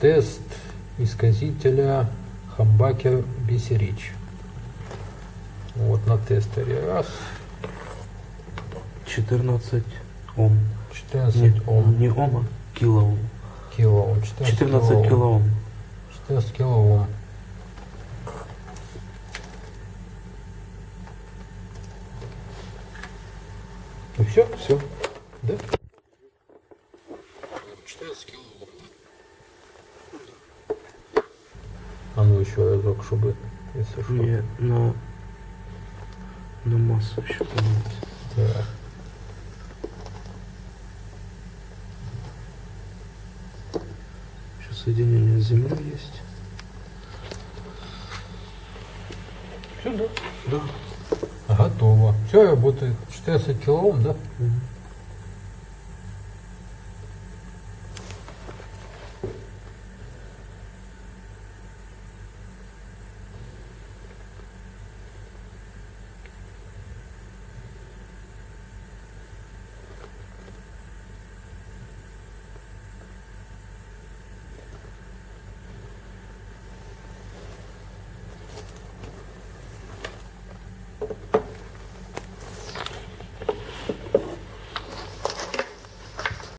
Тест исказителя Хамбакер Бисерич. Вот на тестере. Раз, 14 Ом. 14 Не, Ом. не Ома, килоом. Килоом. 14, 14 килоом. килоом. 14 килоом. Ну все? Все. Да? 14 килоом. А ну еще разок, чтобы, если что. Мне на, на массу еще понять. Да. Еще соединение с землей есть. Все, да? Да. Готово. Все работает. 14 килоом, да? Мгм.